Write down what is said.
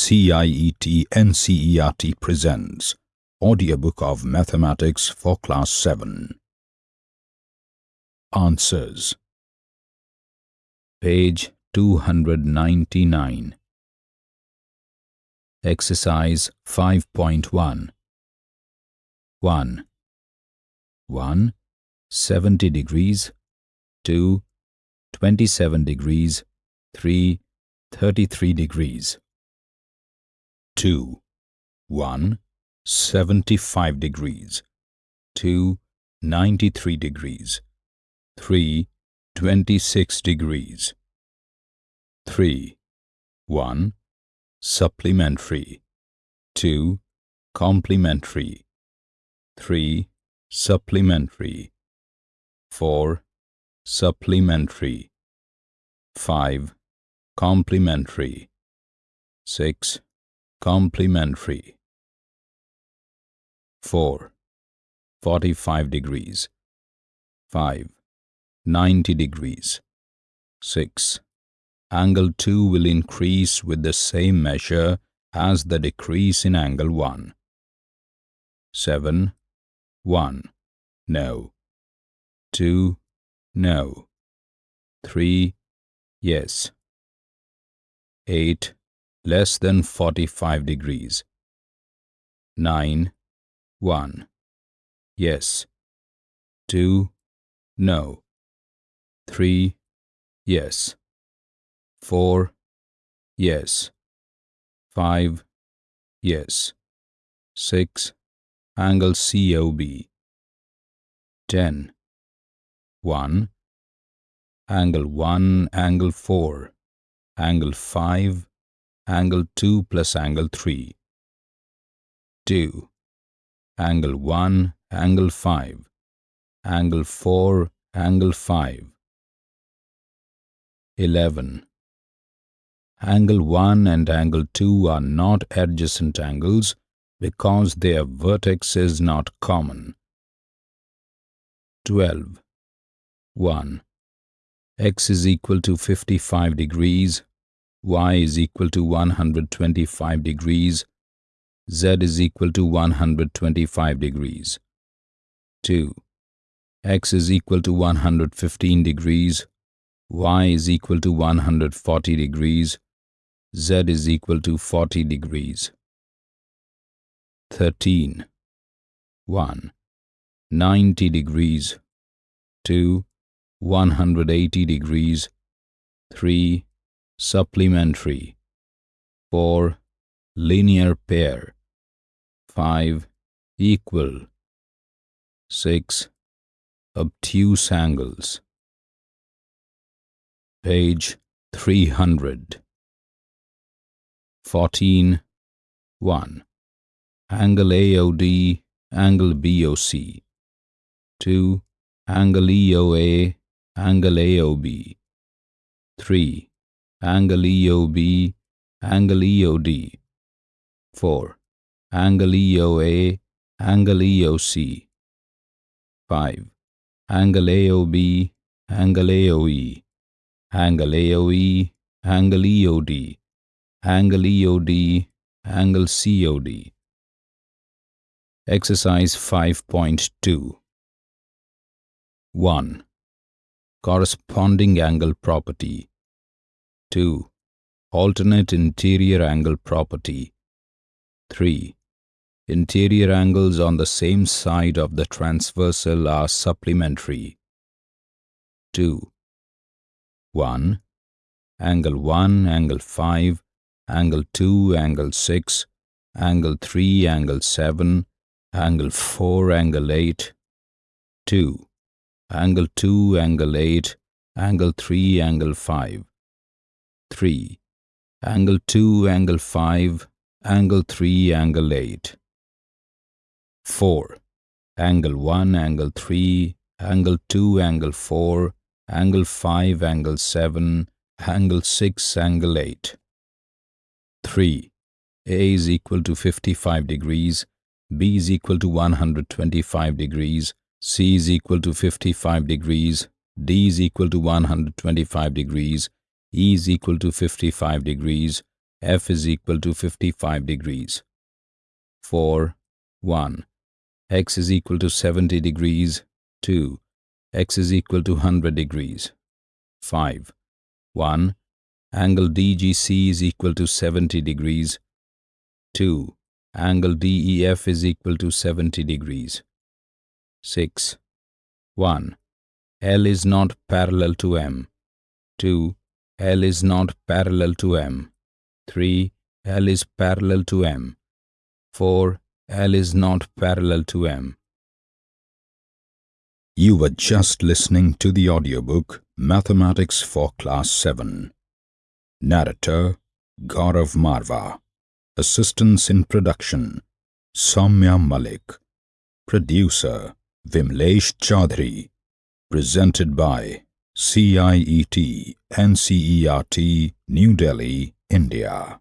CIET NCERT presents Audiobook of Mathematics for Class 7 Answers Page 299 Exercise 5.1 1. 1. 70 degrees 2. 27 degrees 3. 33 degrees 2. 1. 75 degrees 2. 93 degrees 3. 26 degrees 3. 1. Supplementary 2. Complementary 3. Supplementary 4. Supplementary 5. Complementary 6. Complementary 4. 45 degrees 5. 90 degrees 6. Angle 2 will increase with the same measure as the decrease in angle 1. 7. 1. No. 2. No. 3. Yes. 8. Less than 45 degrees. 9. 1. Yes. 2. No. 3. Yes. 4. Yes. 5. Yes. 6. Angle COB. 10. 1. Angle 1, angle 4, angle 5, angle 2 plus angle 3. 2. Angle 1, angle 5, angle 4, angle 5. 11. Angle 1 and angle 2 are not adjacent angles because their vertex is not common. 12. 1. x is equal to 55 degrees, y is equal to 125 degrees, z is equal to 125 degrees. 2. x is equal to 115 degrees, y is equal to 140 degrees, z is equal to 40 degrees. 13. 1. 90 degrees 2. 180 degrees 3. Supplementary 4. Linear pair 5. Equal 6. Obtuse angles Page 300 14. 1. Angle AOD, angle BOC 2. Angle EOA, angle AOB 3. Angle EOB, angle EOD 4. Angle EOA, angle EOC 5. Angle AOB, angle AOE, angle AOE, angle EOD, angle EOD, angle COD. Exercise 5.2 1. Corresponding angle property 2. Alternate interior angle property 3. Interior angles on the same side of the transversal are supplementary 2. 1. Angle 1, angle 5, angle 2, angle 6, angle 3, angle 7, angle 4, angle 8 2 angle 2, angle 8, angle 3, angle 5. 3. Angle 2, angle 5, angle 3, angle 8. 4. Angle 1, angle 3, angle 2, angle 4, angle 5, angle 7, angle 6, angle 8. 3. A is equal to 55 degrees, B is equal to 125 degrees, C is equal to 55 degrees, D is equal to 125 degrees, E is equal to 55 degrees, f is equal to 55 degrees. 4. 1. x is equal to 70 degrees. 2. x is equal to 100 degrees. 5. 1. Angle DGC is equal to 70 degrees. 2. Angle DEF is equal to 70 degrees. 6. 1. L is not parallel to M. 2. L is not parallel to M. 3. L is parallel to M. 4. L is not parallel to M. You were just listening to the audiobook Mathematics for Class 7. Narrator Gaurav Marva. Assistance in production Soumya Malik. Producer Vimlesh Chaudhary. Presented by CIET NCERT New Delhi, India.